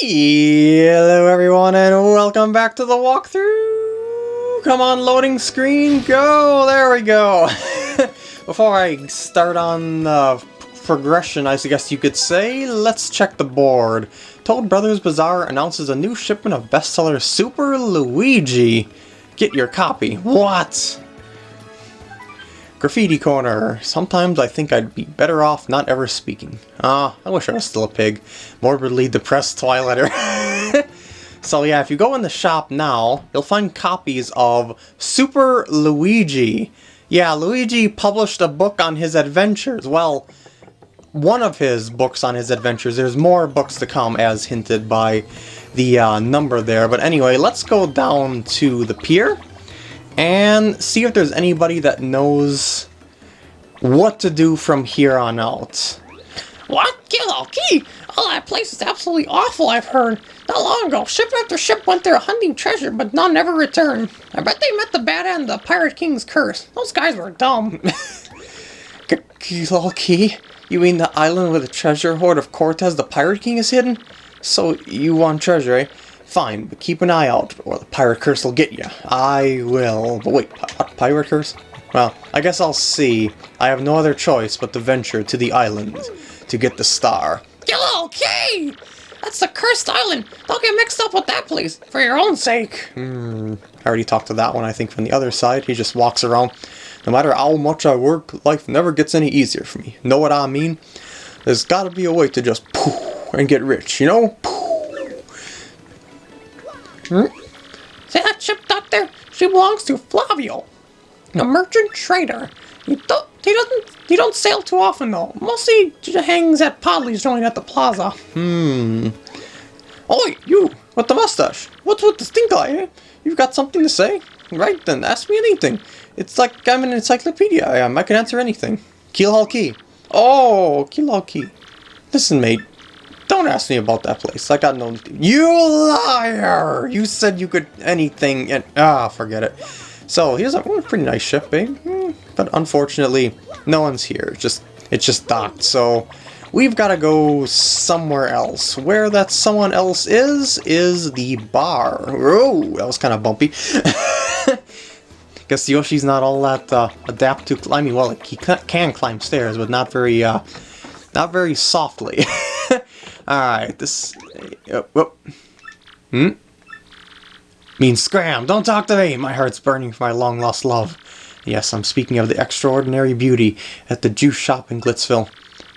Hello everyone and welcome back to the walkthrough! Come on, loading screen, go! There we go! Before I start on the progression, I guess you could say, let's check the board. Toad Brothers Bazaar announces a new shipment of bestseller Super Luigi. Get your copy. What? Graffiti Corner. Sometimes I think I'd be better off not ever speaking. Ah, I wish I was still a pig. Morbidly depressed Twilighter. so yeah, if you go in the shop now, you'll find copies of Super Luigi. Yeah, Luigi published a book on his adventures. Well, one of his books on his adventures. There's more books to come, as hinted by the uh, number there. But anyway, let's go down to the pier and see if there's anybody that knows what to do from here on out. What? Keelhaul Key? Oh, that place is absolutely awful, I've heard. Not long ago, ship after ship went there hunting treasure, but none ever returned. I bet they met the bad end of the Pirate King's curse. Those guys were dumb. Keelhaul Key? You mean the island where the treasure hoard of Cortez the Pirate King is hidden? So, you want treasure, eh? Fine, but keep an eye out, or the pirate curse will get you. I will. But wait, what pirate curse? Well, I guess I'll see. I have no other choice but to venture to the island to get the star. Okay! That's the cursed island! Don't get mixed up with that place, for your own sake. Hmm, I already talked to that one, I think, from the other side. He just walks around. No matter how much I work, life never gets any easier for me. Know what I mean? There's gotta be a way to just poof and get rich, you know? Poof. Hmm? See that ship dock there? She belongs to Flavio, a merchant trader. He, do he doesn't he don't sail too often though. Mostly hangs at Podley's joint at the plaza. Hmm. Oi, you with the mustache. What's with the stink eye? Eh? You've got something to say? Right then, ask me anything. It's like I'm an encyclopedia. I am. I can answer anything. Keelhaul Key. Oh, Keelhaul Key. Listen, mate. Don't ask me about that place. I got no... You liar! You said you could anything and... Ah, forget it. So, here's a pretty nice ship, eh? Hmm, but unfortunately, no one's here. It's just, it's just docked, so... We've got to go somewhere else. Where that someone else is, is the bar. Oh, that was kind of bumpy. Guess Yoshi's not all that uh, adapt to climbing. Well, he can climb stairs, but not very, uh, not very softly. Alright, this... Uh, whoop. Hmm? Means scram! Don't talk to me! My heart's burning for my long-lost love. Yes, I'm speaking of the extraordinary beauty at the juice shop in Glitzville.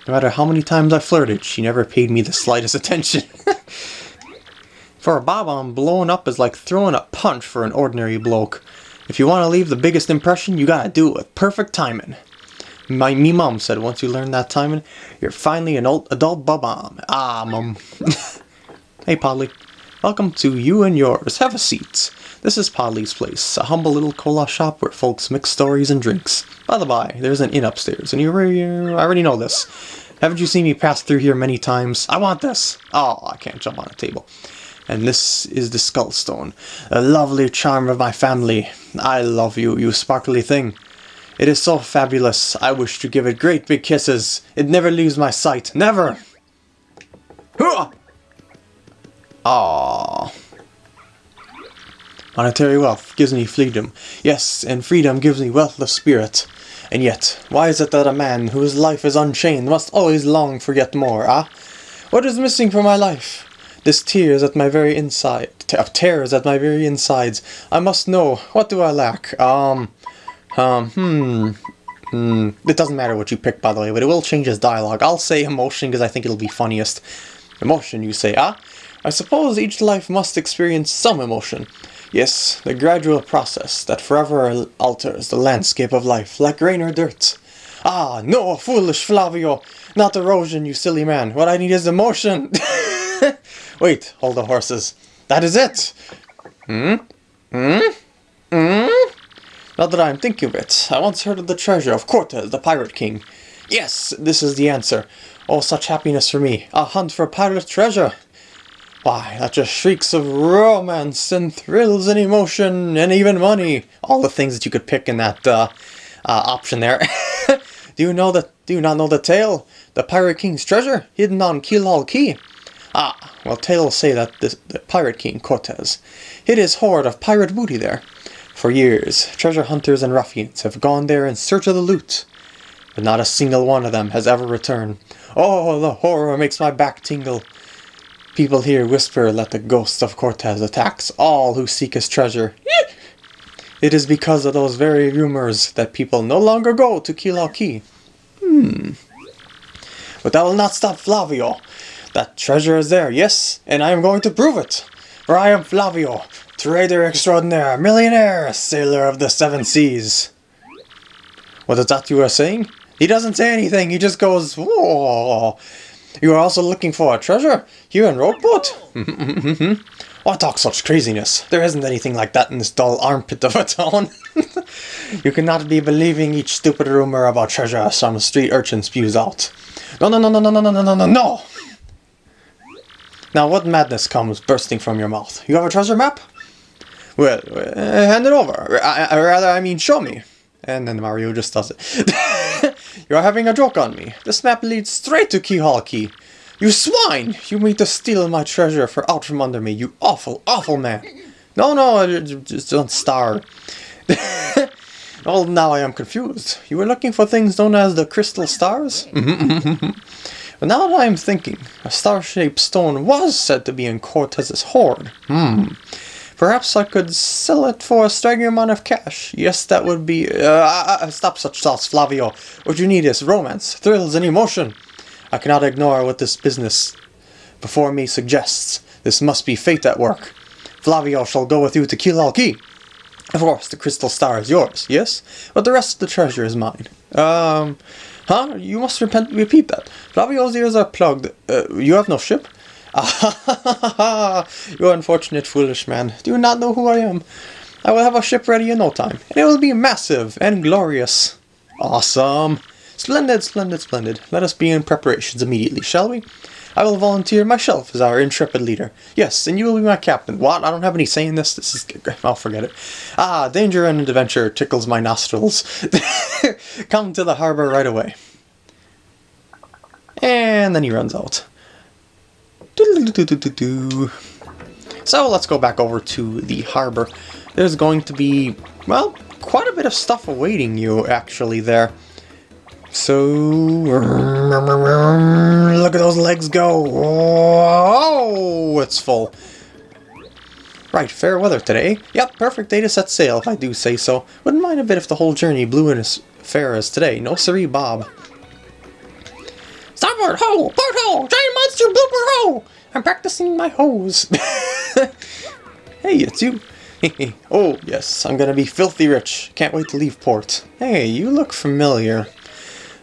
No matter how many times I flirted, she never paid me the slightest attention. for a bob-omb, blowing up is like throwing a punch for an ordinary bloke. If you want to leave the biggest impression, you gotta do it with perfect timing. My me mom said once you learn that timing, you're finally an old adult bob-omb. Ah, mum. hey, Podley. Welcome to you and yours. Have a seat. This is Podley's Place, a humble little cola shop where folks mix stories and drinks. By the by, there's an inn upstairs, and you already, I already know this. Haven't you seen me pass through here many times? I want this! Oh, I can't jump on a table. And this is the Skullstone, a lovely charm of my family. I love you, you sparkly thing. It is so fabulous. I wish to give it great big kisses. It never leaves my sight. Never! Ah. Monetary wealth gives me freedom. Yes, and freedom gives me wealth of spirit. And yet, why is it that a man whose life is unchained must always long for yet more, ah? What is missing from my life? This tears at my very inside, tears at my very insides. I must know, what do I lack? Um, um, hmm. Hmm. It doesn't matter what you pick, by the way, but it will change his dialogue. I'll say emotion because I think it'll be funniest. Emotion, you say, ah? I suppose each life must experience some emotion. Yes, the gradual process that forever alters the landscape of life, like rain or dirt. Ah, no, foolish Flavio! Not erosion, you silly man. What I need is emotion! Wait, hold the horses. That is it! Hmm? Hmm? Hmm? Now that I am thinking of it, I once heard of the treasure of Cortez, the Pirate King. Yes, this is the answer. Oh, such happiness for me. A hunt for a pirate treasure. Why, that just shrieks of romance and thrills and emotion and even money. All the things that you could pick in that uh, uh, option there. do you know that? Do you not know the tale? The Pirate King's treasure hidden on Keelhaul Key. Ah, well, tales say that the, the pirate king, Cortez, hid his hoard of pirate booty there. For years, treasure hunters and ruffians have gone there in search of the loot, but not a single one of them has ever returned. Oh, the horror makes my back tingle. People here whisper that the ghost of Cortez attacks all who seek his treasure. It is because of those very rumors that people no longer go to Keelhaul Key. Hmm. But that will not stop Flavio. That treasure is there, yes, and I am going to prove it. For I am Flavio, trader extraordinaire, millionaire, sailor of the seven seas. What is that you are saying? He doesn't say anything, he just goes, Whoa. You are also looking for a treasure? Here in Rogueport? Why talk such craziness? There isn't anything like that in this dull armpit of a town. you cannot be believing each stupid rumor about treasure some street urchin spews out. No, no, no, no, no, no, no, no, no, no! Now, what madness comes bursting from your mouth? You have a treasure map? Well, uh, hand it over. I, I, rather, I mean, show me. And then Mario just does it. You're having a joke on me. This map leads straight to Keelhaul Key. You swine! You mean to steal my treasure for out from under me, you awful, awful man! No, no, just don't star. oh, now I am confused. You were looking for things known as the crystal stars? but now that I am thinking, a star-shaped stone was said to be in Cortez's hoard. Hmm. Perhaps I could sell it for a staggering amount of cash. Yes, that would be... Uh, uh, uh stop such thoughts, Flavio. What you need is romance, thrills, and emotion. I cannot ignore what this business before me suggests. This must be fate at work. Flavio shall go with you to Keelhaul Key. Of course, the crystal star is yours, yes? But the rest of the treasure is mine. Um, huh? You must repent, repeat that. Flavio's ears are plugged. Uh, you have no ship? You unfortunate foolish man. Do you not know who I am? I will have a ship ready in no time, and it will be massive and glorious. Awesome. Splendid, splendid, splendid. Let us begin preparations immediately, shall we? I will volunteer myself as our intrepid leader. Yes, and you will be my captain. What? I don't have any say in this. This is... I'll forget it. Ah, danger and adventure tickles my nostrils. Come to the harbor right away. And then he runs out. So let's go back over to the harbor. There's going to be, well, quite a bit of stuff awaiting you actually there. So, look at those legs go. Oh, it's full. Right, fair weather today. Yep, perfect day to set sail, if I do say so. Wouldn't mind a bit if the whole journey blew in as fair as today. No siree, Bob. Starboard ho! Port ho! Giant monster blooper ho! I'm practicing my hose. hey, it's you. oh, yes, I'm gonna be filthy rich. Can't wait to leave port. Hey, you look familiar.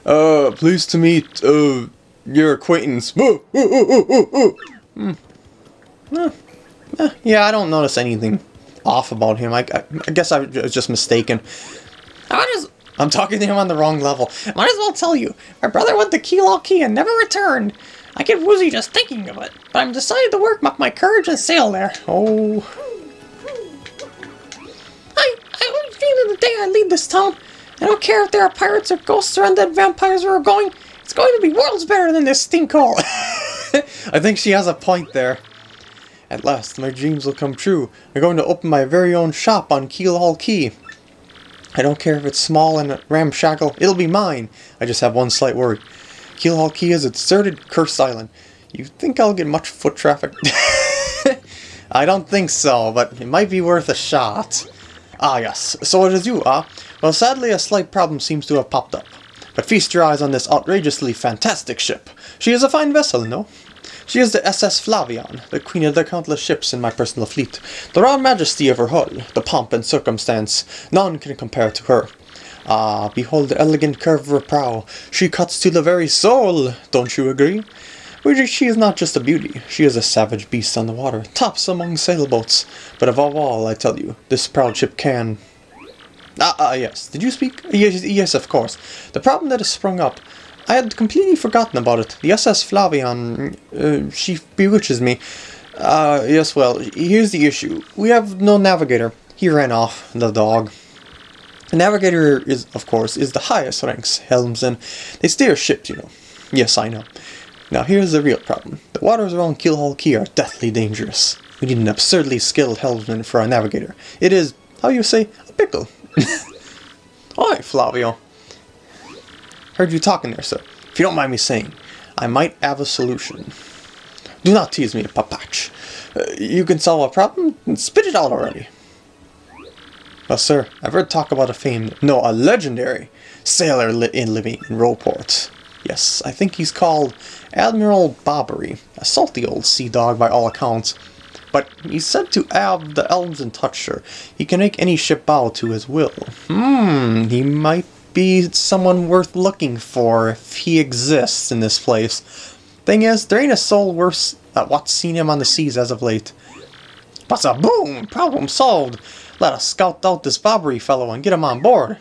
Uh, pleased to meet, uh, your acquaintance. Hmm. Eh, eh, yeah, I don't notice anything off about him. I, I, I guess I was just mistaken. I just, I'm talking to him on the wrong level. Might as well tell you, my brother went to Key and never returned. I get woozy just thinking of it, but I'm decided to work up my courage and sail there. Oh. I, I only feel the day I leave this town. I don't care if there are pirates or ghosts or undead vampires where we're going. It's going to be worlds better than this stinkhole. I think she has a point there. At last, my dreams will come true. I'm going to open my very own shop on Keelhaul Key. I don't care if it's small and ramshackle, it'll be mine. I just have one slight worry. Keelhaul Key a deserted, cursed island. You think I'll get much foot traffic? I don't think so, but it might be worth a shot. Ah yes, so it is you, ah? Well, sadly a slight problem seems to have popped up. But feast your eyes on this outrageously fantastic ship. She is a fine vessel, no? She is the SS Flavion, the queen of the countless ships in my personal fleet. The raw majesty of her hull, the pomp and circumstance, none can compare to her. Ah, behold the elegant curve of her prow. She cuts to the very soul, don't you agree? She is not just a beauty, she is a savage beast on the water, tops among sailboats. But above all, I tell you, this proud ship can, Ah, ah, yes. Did you speak? Yes, yes, of course. The problem that has sprung up. I had completely forgotten about it. The SS Flavion, uh, she bewitches me. Uh, yes, well, here's the issue. We have no navigator. He ran off, the dog. The navigator is, of course, is the highest ranks, helmsman. They steer ships, you know. Yes, I know. Now here's the real problem. The waters around Keelhaul Key are deathly dangerous. We need an absurdly skilled helmsman for our navigator. It is, how you say, a pickle. Hi, Flavio. Heard you talking there, sir. If you don't mind me saying, I might have a solution. Do not tease me, Pa-Patch. Uh, you can solve a problem? Spit it out already. Well, sir, I've heard talk about a famed, no, a legendary sailor li in living in Rogueport. Yes, I think he's called Admiral Bobbery, a salty old sea dog by all accounts. But he's said to have the elves in touch, sir. He can make any ship bow to his will. Hmm, he might be someone worth looking for if he exists in this place. Thing is, there ain't a soul worse at what's seen him on the seas as of late. But a boom! Problem solved! Let us scout out this Bobbery fellow and get him on board.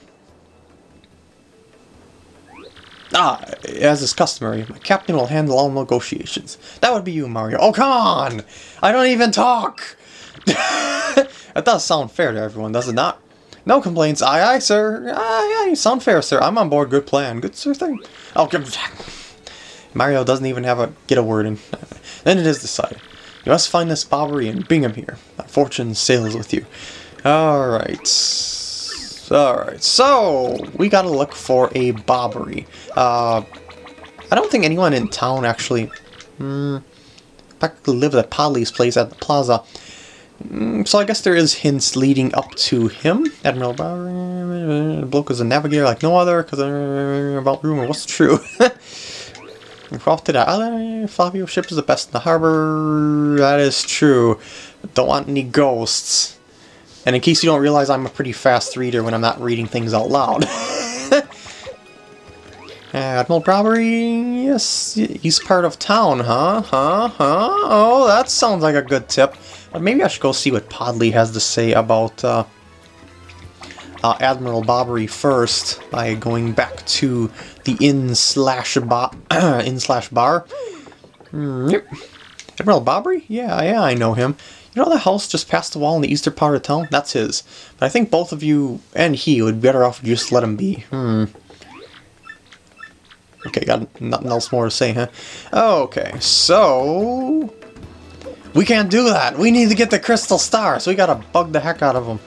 Ah, as is customary, my captain will handle all negotiations. That would be you, Mario. Oh, come on! I don't even talk! that does sound fair to everyone, does it not? No complaints. Aye, aye, sir. Aye, aye, sound fair, sir. I'm on board. Good plan. Good sir thing. Oh, Mario doesn't even have a get a word in. Then it is decided. You must find this Bobbery and bring him here. Fortune sails with you. Alright. Alright, so we gotta look for a Bobbery. Uh, I don't think anyone in town actually hmm, practically lives at Podley's place at the plaza. Mm, so I guess there is hints leading up to him. Admiral Bobbery, bloke is a navigator like no other, because uh, about rumor, what's true? To that. Flavio ship is the best in the harbor. That is true. Don't want any ghosts. And in case you don't realize, I'm a pretty fast reader when I'm not reading things out loud. Admiral Bobbery, yes, he's part of town, huh? Huh? Huh? Oh, that sounds like a good tip. But maybe I should go see what Podley has to say about uh, uh, Admiral Bobbery first by going back to the inn slash bar. inn slash bar. Mm, yep. Admiral Bobbery? Yeah, yeah, I know him. You know the house just past the wall in the eastern part of town? That's his. But I think both of you and he would be better off just let him be. Hmm. Okay, got nothing else more to say, huh? Okay, so... We can't do that! We need to get the Crystal Star, so we gotta bug the heck out of him.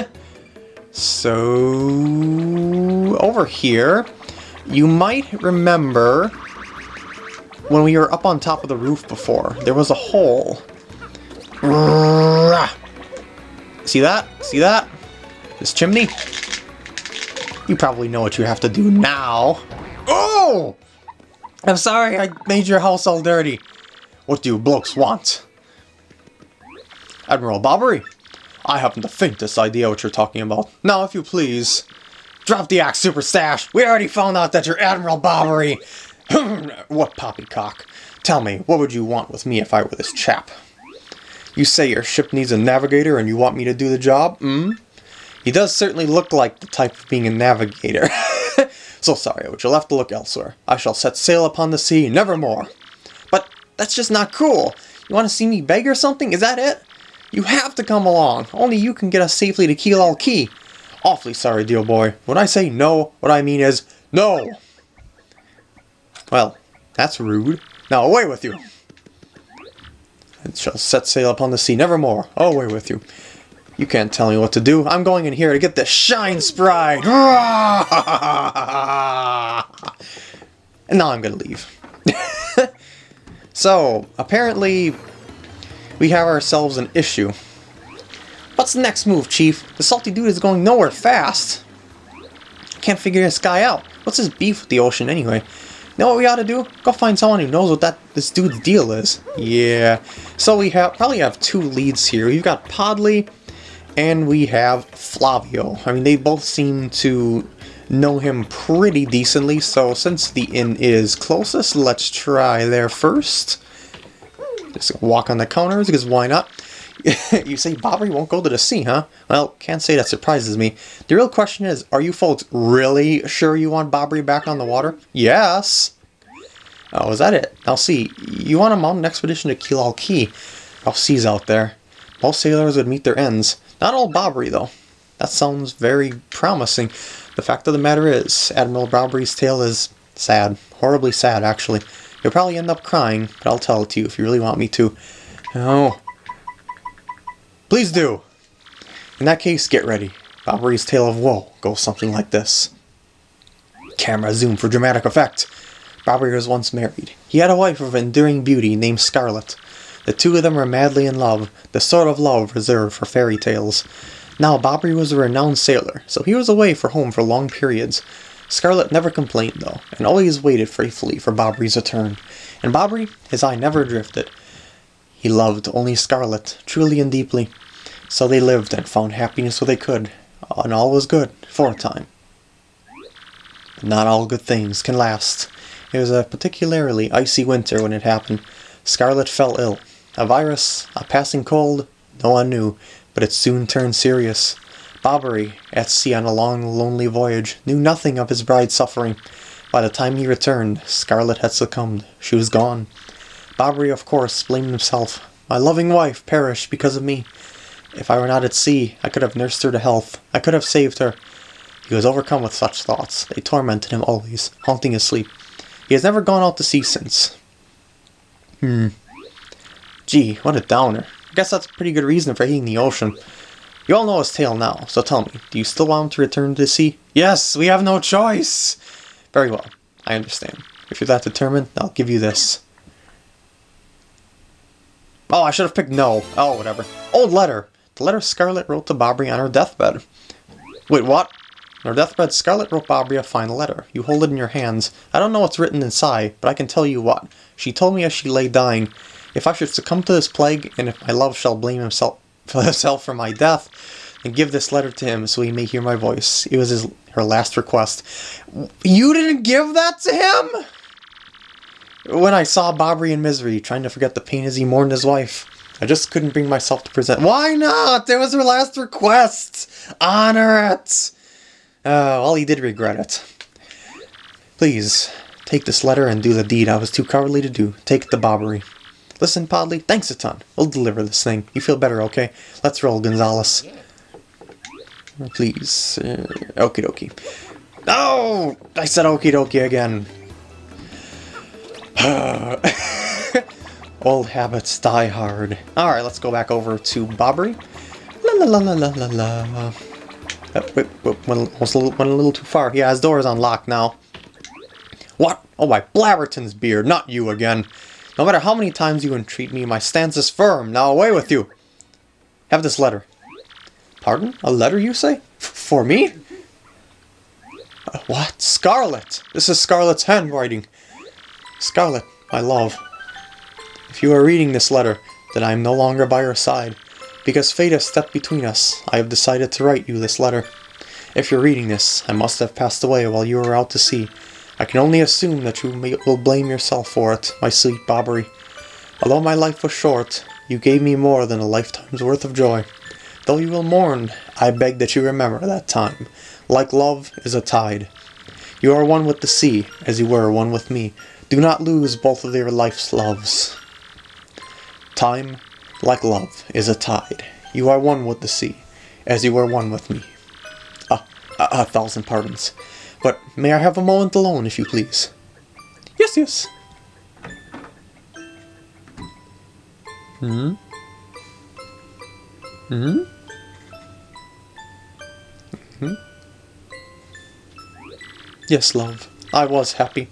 so... Over here, you might remember when we were up on top of the roof before, there was a hole. See that? See that? This chimney? You probably know what you have to do now. Oh! I'm sorry I made your house all dirty. What do you blokes want? Admiral Bobbery, I haven't the faintest idea what you're talking about. Now, if you please, drop the axe, Super Stash. We already found out that you're Admiral Bobbery. what poppycock? Tell me, what would you want with me if I were this chap? You say your ship needs a navigator and you want me to do the job? Hmm? He does certainly look like the type of being a navigator. so sorry, but you'll have to look elsewhere. I shall set sail upon the sea, nevermore. But that's just not cool. You want to see me beg or something? Is that it? You have to come along. Only you can get us safely to Keelhaul Key. Awfully sorry, dear boy. When I say no, what I mean is no. Well, that's rude. Now away with you. It shall set sail upon the sea nevermore. Oh, away with you. You can't tell me what to do. I'm going in here to get the Shine Sprite! and now I'm gonna leave. so, apparently, we have ourselves an issue. What's the next move, Chief? The salty dude is going nowhere fast. Can't figure this guy out. What's his beef with the ocean anyway? Know what we ought to do? Go find someone who knows what that this dude's deal is. Yeah. So we have probably have two leads here. We've got Podley and we have Flavio. I mean, they both seem to know him pretty decently, so since the inn is closest, let's try there first. Just walk on the counters, because why not? you say Bobbery won't go to the sea, huh? Well, can't say that surprises me. The real question is, are you folks really sure you want Bobbery back on the water? Yes! Oh, is that it? Now see, you want to mount an expedition to Keelhaul Key. Rough seas out there. Most sailors would meet their ends. Not all Bobbery, though. That sounds very promising. The fact of the matter is, Admiral Bobbery's tale is sad. Horribly sad, actually. You'll probably end up crying, but I'll tell it to you if you really want me to. Oh. Please do! In that case, get ready. Bobbery's tale of woe goes something like this. Camera zoom for dramatic effect. Bobbery was once married. He had a wife of enduring beauty named Scarlet. The two of them were madly in love, the sort of love reserved for fairy tales. Now, Bobbery was a renowned sailor, so he was away from home for long periods. Scarlet never complained, though, and always waited faithfully for Bobbery's return. And Bobbery, his eye never drifted. He loved only Scarlet, truly and deeply. So they lived and found happiness where they could, and all was good for a time. But not all good things can last. It was a particularly icy winter when it happened. Scarlet fell ill. A virus, a passing cold, no one knew, but it soon turned serious. Bobbery, at sea on a long, lonely voyage, knew nothing of his bride's suffering. By the time he returned, Scarlet had succumbed. She was gone. Bobbery, of course, blamed himself. My loving wife perished because of me. If I were not at sea, I could have nursed her to health. I could have saved her. He was overcome with such thoughts. They tormented him always, haunting his sleep. He has never gone out to sea since. Hmm. Gee, what a downer. I guess that's a pretty good reason for hating the ocean. You all know his tale now, so tell me, do you still want him to return to the sea? Yes, we have no choice! Very well, I understand. If you're that determined, I'll give you this. Oh, I should have picked no. Oh, whatever. Old letter. The letter Scarlet wrote to Bobbery on her deathbed. Wait, what? On her deathbed, Scarlet wrote Bobbery a final letter. You hold it in your hands. I don't know what's written inside, but I can tell you what. She told me as she lay dying, if I should succumb to this plague, and if my love shall blame himself for himself for my death, then give this letter to him so he may hear my voice. It was his her last request. You didn't give that to him? When I saw Bobbery in misery, trying to forget the pain as he mourned his wife, I just couldn't bring myself to present. Why not? It was her last request. Honor it. Uh, well, he did regret it. Please, take this letter and do the deed I was too cowardly to do. Take the Bobbery. Listen, Podley, thanks a ton. We'll deliver this thing. You feel better, okay? Let's roll, Gonzales. Please. Uh, okie dokie. No! I said okie dokie again. Old habits die hard. Alright, let's go back over to Bobbery. La la la la la la la. Uh, wait, wait, went, a little, went a little too far. Yeah, his door is unlocked now. What? Oh, my Blabberton's beard, not you again. No matter how many times you entreat me, my stance is firm. Now away with you. Have this letter. Pardon? A letter, you say? F for me? Uh, what? Scarlet! This is Scarlet's handwriting. Scarlet, my love. If you are reading this letter, then I am no longer by your side. Because fate has stepped between us, I have decided to write you this letter. If you're reading this, I must have passed away while you were out to sea, I can only assume that you may, will blame yourself for it, my sweet Bobbery. Although my life was short, you gave me more than a lifetime's worth of joy. Though you will mourn, I beg that you remember that time. Like love is a tide. You are one with the sea, as you were one with me. Do not lose both of your life's loves. Time, like love, is a tide. You are one with the sea, as you were one with me. Ah, a, a thousand pardons. But may I have a moment alone, if you please? Yes, yes. Hmm? Hmm? Hmm? Yes, love. I was happy.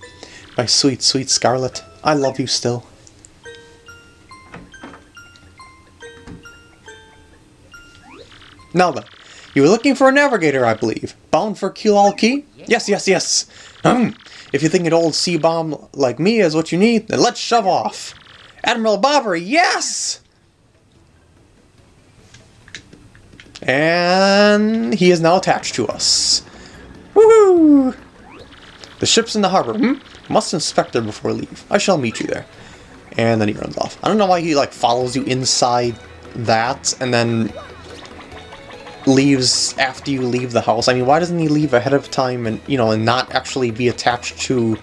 My sweet, sweet Scarlet. I love you still. Now then, you were looking for a navigator, I believe. Bound for Key? Yes, yes, yes. Um, if you think an old sea bomb like me is what you need, then let's shove off. Admiral Bobbery, yes! And he is now attached to us. Woohoo! The ship's in the harbor. Hmm? Must inspect her before leave. I shall meet you there. And then he runs off. I don't know why he like follows you inside that and then leaves after you leave the house. I mean, why doesn't he leave ahead of time and, you know, and not actually be attached to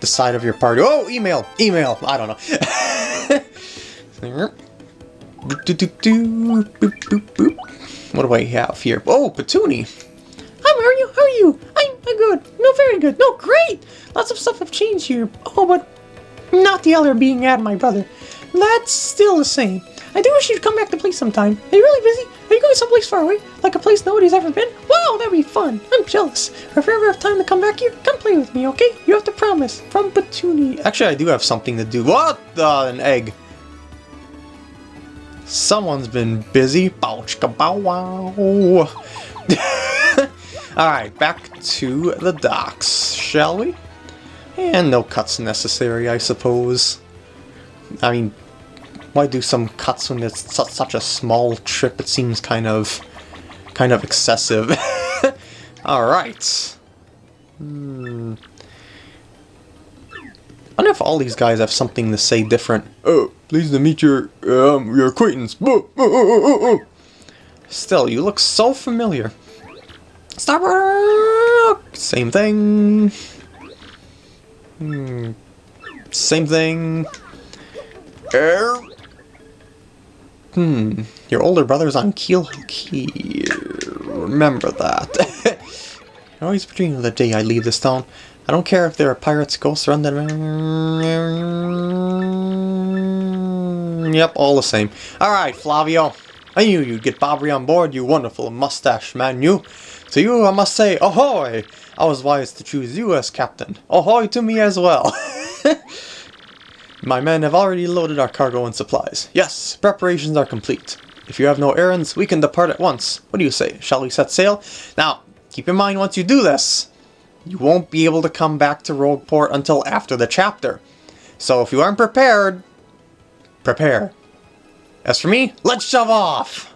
the side of your party? Oh, email! Email! I don't know. what do I have here? Oh, Petuni! Hi, Mario. How are you? I'm good. No, very good. No, great. Lots of stuff have changed here. Oh, but Not the other being at my brother. That's still the same. I do wish you'd come back to play sometime. Are you really busy? Are you going someplace far away? Like a place nobody's ever been? Wow, that'd be fun. I'm jealous. If you ever have time to come back here, come play with me, okay? You have to promise. From Petunia. Actually, I do have something to do. What? Uh, an egg. Someone's been busy. Bouch bow wow. Alright, back to the docks, shall we? And no cuts necessary, I suppose. I mean, why do some cuts when it's su such a small trip? It seems kind of, kind of excessive. Alright. Hmm. I wonder if all these guys have something to say different. Oh, pleased to meet your, um, your acquaintance. Still, you look so familiar. Stop! Same thing. Hmm. Same thing. Er. Hmm. Your older brother's on Keel Key. Remember that. Always between the day I leave this town. I don't care if there are pirates, ghosts, or undead. Yep, all the same. Alright, Flavio. I knew you'd get Bobby on board, you wonderful mustache man, you. To you, I must say, ahoy! I was wise to choose you as captain. Ahoy to me as well. My men have already loaded our cargo and supplies. Yes, preparations are complete. If you have no errands, we can depart at once. What do you say? Shall we set sail? Now, keep in mind once you do this, you won't be able to come back to Rogueport until after the chapter. So if you aren't prepared, prepare. As for me, let's shove off!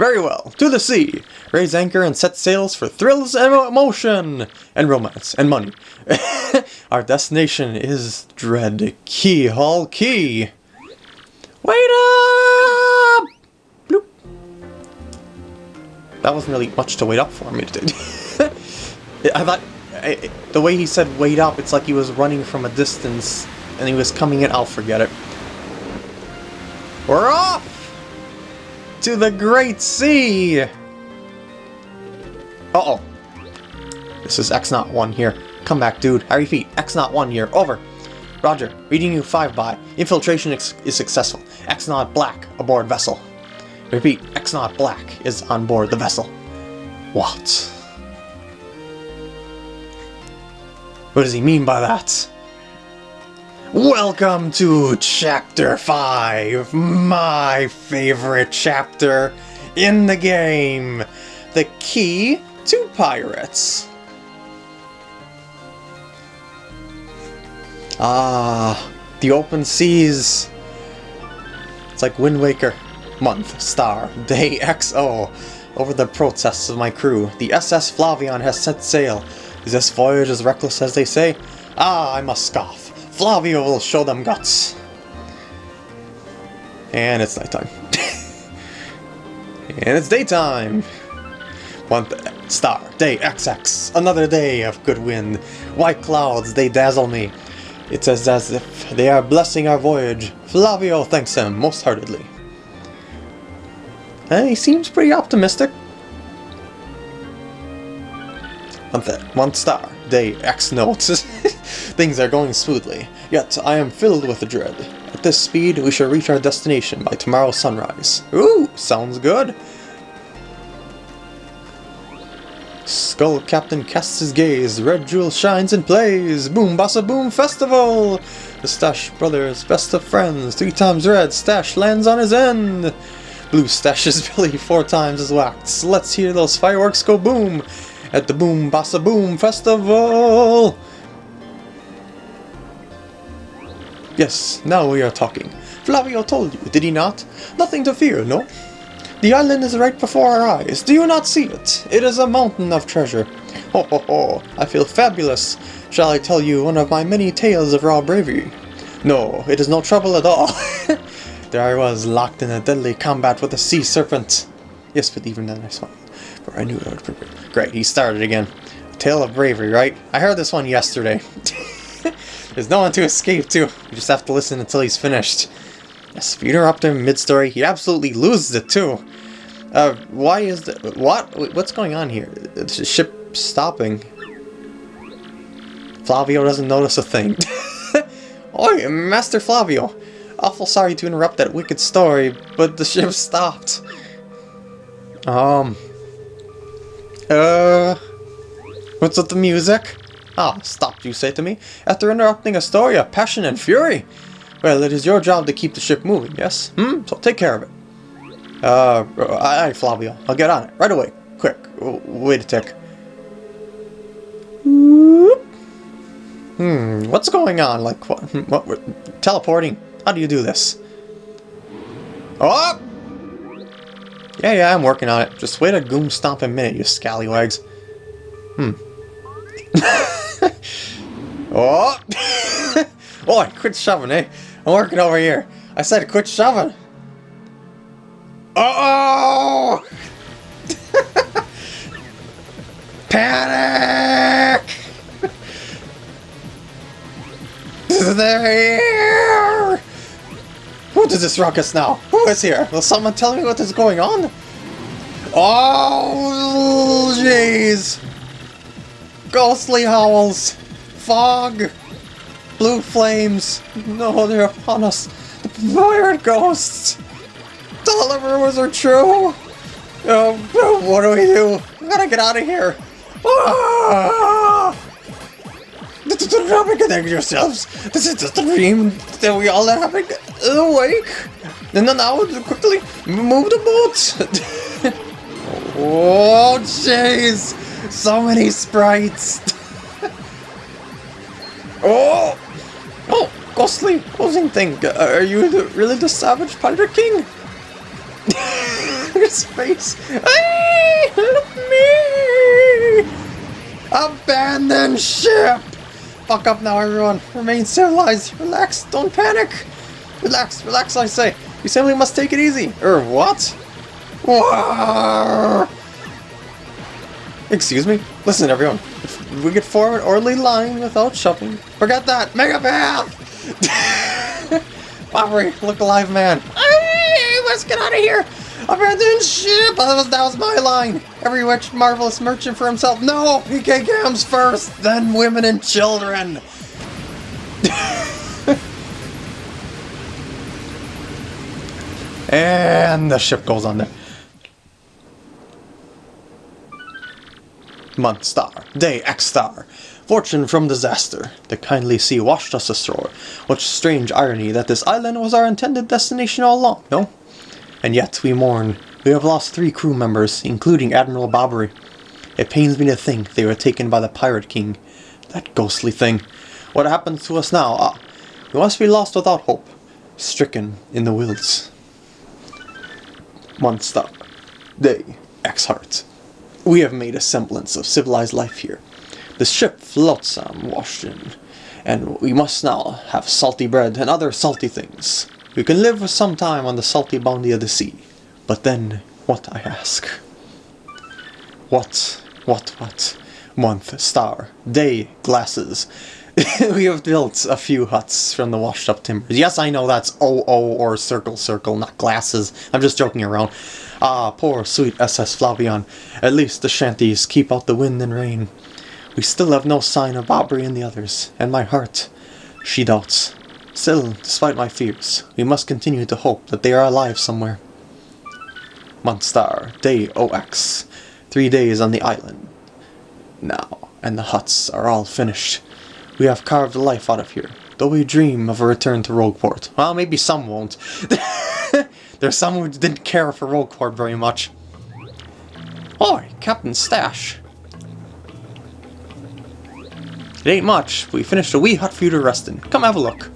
Very well, to the sea! Raise anchor and set sails for thrills and emotion! And romance, and money. Our destination is Dread Keelhaul Key! Wait up! Bloop. That wasn't really much to wait up for me. I thought, I, the way he said wait up, it's like he was running from a distance and he was coming in. I'll forget it. We're off! To the Great Sea! Uh-oh. This is X-Naut 1 here. Come back, dude. I repeat, X-Naut 1 here. Over. Roger. Reading you 5 by. Infiltration is successful. X-Naut Black aboard vessel. Repeat, X-Naut Black is on board the vessel. What? What does he mean by that? Welcome to Chapter 5, my favorite chapter in the game, The Key to Pirates. Ah, the open seas. It's like Wind Waker. Month, star, day, XO. Over the protests of my crew, the SS Flavion has set sail. Is this voyage as reckless as they say? Ah, I must scoff. Flavio will show them guts. And it's nighttime. and it's daytime! One star, day XX, another day of good wind. White clouds, they dazzle me. It's as, as if they are blessing our voyage. Flavio thanks them most heartedly. And he seems pretty optimistic. One, one star, day X notes. Things are going smoothly, yet I am filled with dread. At this speed, we shall reach our destination by tomorrow's sunrise. Ooh, sounds good. Skull Captain casts his gaze, Red Jewel shines and plays, Boom Bossa Boom Festival! The Stash Brothers, best of friends, three times red, Stash lands on his end! Blue stashes Billy four times as whacked, let's hear those fireworks go boom! At the Boom Bossa Boom Festival! Yes, now we are talking. Flavio told you, did he not? Nothing to fear, no? The island is right before our eyes. Do you not see it? It is a mountain of treasure. Ho ho ho, I feel fabulous. Shall I tell you one of my many tales of raw bravery? No, it is no trouble at all. there I was, locked in a deadly combat with a sea serpent. Yes, but even then I smiled, for I knew I would prepare. Great, he started again. A tale of bravery, right? I heard this one yesterday. There's no one to escape to. You just have to listen until he's finished. Interrupt him mid-story, he absolutely loses it too. Uh, why is the... What? What's going on here? The ship stopping. Flavio doesn't notice a thing. Oi, Master Flavio. Awful sorry to interrupt that wicked story, but the ship stopped. Um. Uh. What's with the music? Ah, stopped, you say to me? After interrupting a story of passion and fury? Well, it is your job to keep the ship moving, yes? Hmm? So take care of it. Uh, aye, Flavio. I'll get on it. Right away. Quick. Wait a tick. Hmm, what's going on? Like, what? what what teleporting? How do you do this? Oh! Yeah, yeah, I'm working on it. Just wait a goom stomp a minute, you scallywags. Hmm. oh! Oi, quit shoving, eh? I'm working over here. I said quit shoving. Uh oh! Panic! They're here! Who does this ruckus now? Who is here? Will someone tell me what is going on? Oh, jeez! Ghostly howls! Fog! Blue flames! No, they're upon us! The ghosts! All the rumors are true! Oh, what do we do? We gotta get out of here! Ah! Don't reconnect yourselves! This is just a dream that we all are having awake! And then now, quickly, move the boat! oh, jeez! So many sprites! oh! Oh, ghostly posing thing! Are you the, really the savage pirate king? His face! Hey, help me! Abandon ship! Fuck up now, everyone. Remain civilized. Relax. Don't panic. Relax. Relax, I say. You simply must take it easy. Er, what? Whoa. Excuse me? Listen, everyone. If we get forward orderly line without shoving, forget that. Mega path! Bobbery, look alive, man. Hey, let's get out of here. Abandoned ship! That was, that was my line! Every rich, marvelous merchant for himself. No! PK Gams first, then women and children! and the ship goes under. Month star, day X star. Fortune from disaster. The kindly sea washed us ashore. What strange irony that this island was our intended destination all along, no? And yet we mourn. We have lost three crew members, including Admiral Bobbery. It pains me to think they were taken by the Pirate King. That ghostly thing. What happens to us now? Ah, we must be lost without hope. Stricken in the wilds. Month stop. Day. X Heart. We have made a semblance of civilized life here. The ship floats in, and we must now have salty bread and other salty things. We can live for some time on the salty bounty of the sea. But then, what I ask? What, what, what? Month, star, day, glasses. we have built a few huts from the washed up timbers. Yes, I know that's OO or circle circle, not glasses. I'm just joking around. Ah, poor sweet SS Flavion. At least the shanties keep out the wind and rain. We still have no sign of Bobbery and the others, and my heart, she doubts. Still, despite my fears, we must continue to hope that they are alive somewhere. Month star, day OX. Three days on the island. Now, and the huts are all finished. We have carved life out of here, though we dream of a return to Rogueport. Well, maybe some won't. There's some who didn't care for Rogueport very much. Oi, Captain Stash. It ain't much. We finished a wee hut for you to rest in. Come have a look.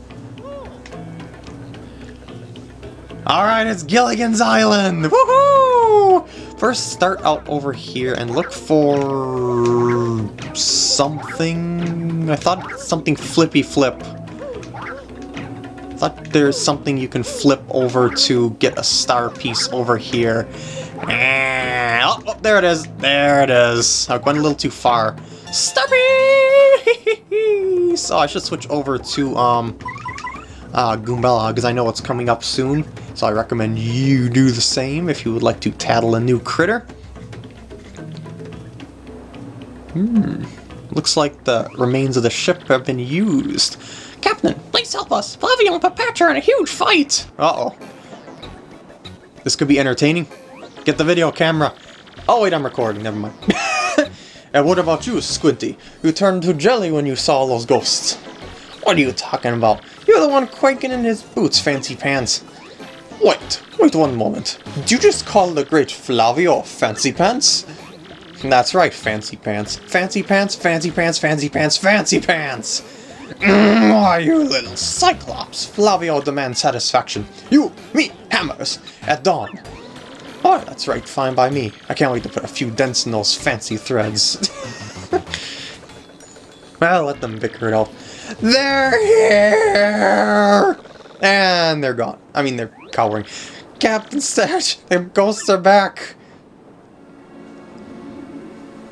Alright, it's Gilligan's Island! Woohoo! First, start out over here and look for... something... I thought something flippy flip. Thought there's something you can flip over to get a star piece over here. Oh, oh, there it is. There it is. I went a little too far. Stop it! so I should switch over to, um, uh, Goombella, because I know it's coming up soon. So I recommend you do the same if you would like to tattle a new critter. Hmm. Looks like the remains of the ship have been used. Captain, please help us. Flavio and Pa-Patch are in a huge fight. Uh-oh. This could be entertaining. Get the video camera. Oh wait, I'm recording, never mind. and what about you, Squinty? You turned to jelly when you saw those ghosts. What are you talking about? You're the one quaking in his boots, Fancy Pants. Wait, wait one moment. Did you just call the great Flavio Fancy Pants? That's right, Fancy Pants. Fancy Pants, Fancy Pants, Fancy Pants, Fancy Pants! Mm, you little Cyclops! Flavio demands satisfaction. You, me, hammers, at dawn. Oh, that's right, fine by me. I can't wait to put a few dents in those fancy threads. well, let them bicker it out. They're here! And they're gone. I mean, they're cowering. Captain Stash, the ghosts are back!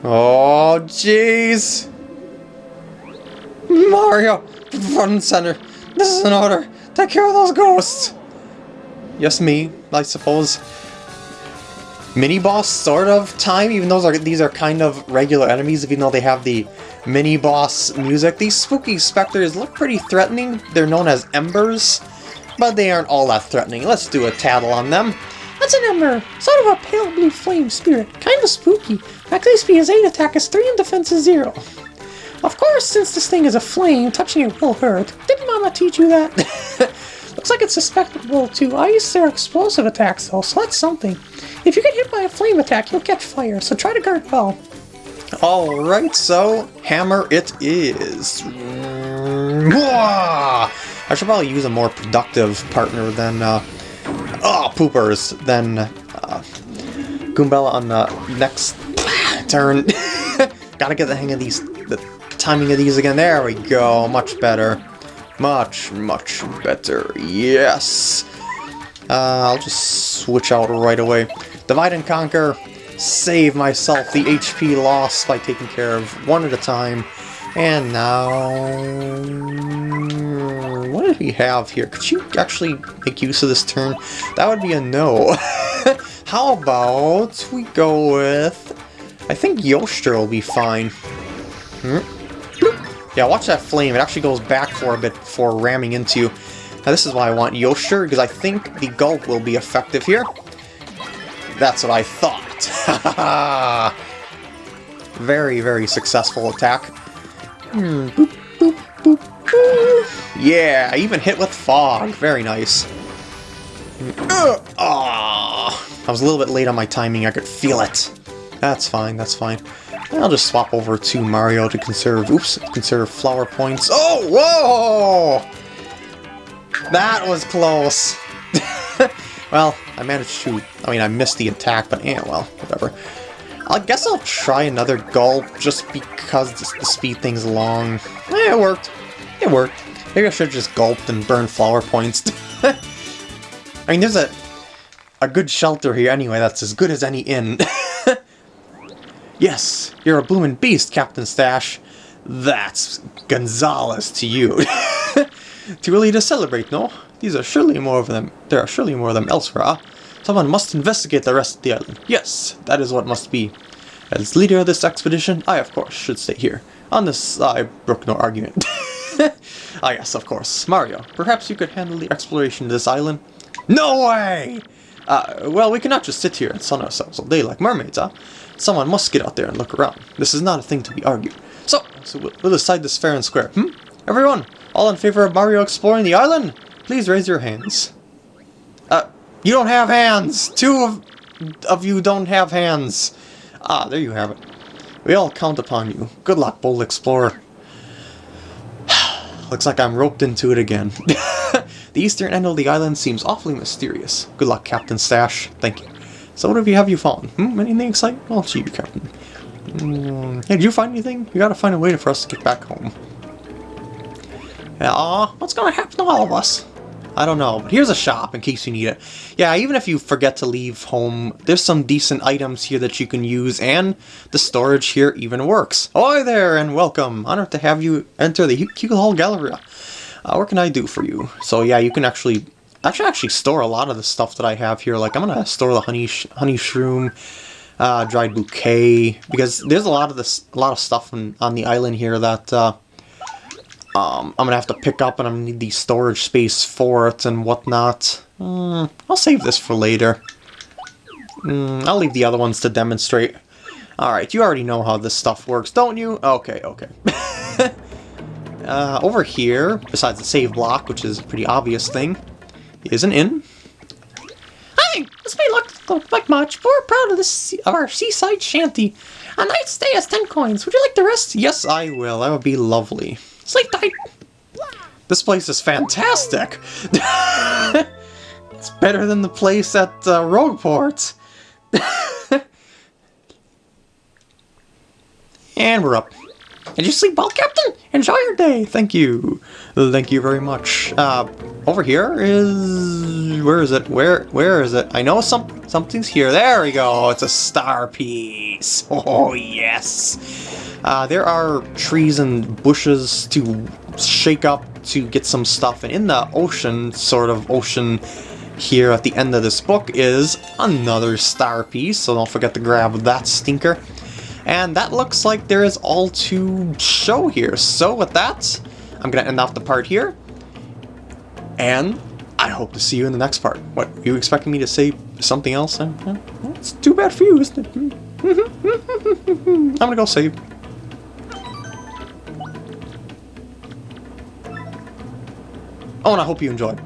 Oh, jeez! Mario, front and center. This is an order. Take care of those ghosts. Yes, me, I suppose. Mini boss sort of time, even though those are, these are kind of regular enemies, even though they have the mini boss music. These spooky specters look pretty threatening. They're known as embers, but they aren't all that threatening. Let's do a tattle on them. That's an ember, sort of a pale blue flame spirit. Kind of spooky. Max HP is 8, attack is 3, and defense is 0. Of course, since this thing is a flame, touching it will hurt. Didn't Mama teach you that? Looks like it's susceptible to ice or explosive attacks though, so that's something. If you get hit by a flame attack, you'll catch fire, so try to guard well. Alright, so hammer it is. I should probably use a more productive partner than, uh, oh, poopers, than uh, Goombella on the next turn. Gotta get the hang of these, the timing of these again. There we go, much better. Much, much better. Yes! Uh, I'll just switch out right away. Divide and conquer. Save myself the HP loss by taking care of one at a time. And now... What did we have here? Could you actually make use of this turn? That would be a no. How about we go with... I think Yoshter will be fine. Hmm? Yeah, watch that flame. It actually goes back for a bit before ramming into you. Now this is why I want Yoshter, because I think the gulp will be effective here. That's what I thought. very, very successful attack. Hmm, boop, boop, boop. Yeah, I even hit with fog. Very nice. Uh, I was a little bit late on my timing. I could feel it. That's fine, that's fine. I'll just swap over to Mario to conserve, oops, conserve flower points. Oh, whoa! That was close. well, I managed to, I mean, I missed the attack, but yeah, well, whatever. I guess I'll try another gulp just because to speed things along. Eh, it worked. It worked. Maybe I should have just gulped and burned flower points. I mean, there's a a good shelter here anyway that's as good as any inn. yes, you're a bloomin' beast, Captain Stash. That's Gonzales to you. Too early to celebrate, no? These are surely more of them. There are surely more of them elsewhere. Someone must investigate the rest of the island. Yes, that is what must be. As leader of this expedition, I of course should stay here. On this, I brook no argument. ah yes, of course. Mario, perhaps you could handle the exploration of this island? No way! Uh, well, we cannot just sit here and sun ourselves all day like mermaids, huh? Someone must get out there and look around. This is not a thing to be argued. So, so we'll, we'll decide this fair and square, hmm? Everyone, all in favor of Mario exploring the island? Please raise your hands. Uh, you don't have hands! Two of, of you don't have hands. Ah, there you have it. We all count upon you. Good luck, bold explorer. Looks like I'm roped into it again. the eastern end of the island seems awfully mysterious. Good luck, Captain Stash. Thank you. So what have you, have you found? Hmm? Anything exciting? Well, gee, Captain. Mm, hey, did you find anything? You gotta find a way for us to get back home. Aw, what's gonna happen to all of us? I don't know, but here's a shop in case you need it. Yeah, even if you forget to leave home, there's some decent items here that you can use, and the storage here even works. Hi there, and welcome! Honored to have you enter the Keelhaul Galleria. Uh, what can I do for you? So yeah, you can actually, actually actually store a lot of the stuff that I have here. Like, I'm gonna store the honey, sh honey shroom, uh, dried bouquet, because there's a lot of this, a lot of stuff on, on the island here that uh, um, I'm gonna have to pick up, and I'm gonna need the storage space for it and whatnot. Mm, I'll save this for later. Mm, I'll leave the other ones to demonstrate. Alright, you already know how this stuff works, don't you? Okay, okay. uh, over here, besides the save block, which is a pretty obvious thing, is an inn. Hi, this may look, look like much, but we're proud of this of our seaside shanty. A night's stay is ten coins. Would you like the rest? Yes, I will. That would be lovely. Sleep tight. This place is fantastic! it's better than the place at uh, Rogueport. and we're up. Did you sleep well, Captain? Enjoy your day. Thank you. Thank you very much. Uh, over here is... Where is it? Where Where is it? I know some something's here. There we go. It's a star piece. Oh, yes. Uh, there are trees and bushes to shake up to get some stuff. And in the ocean, sort of ocean here at the end of this book is another star piece. So don't forget to grab that stinker. And that looks like there is all to show here. So with that, I'm going to end off the part here. And I hope to see you in the next part. What, you expecting me to say something else? Uh, it's too bad for you, isn't it? I'm going to go save. Oh, and I hope you enjoyed.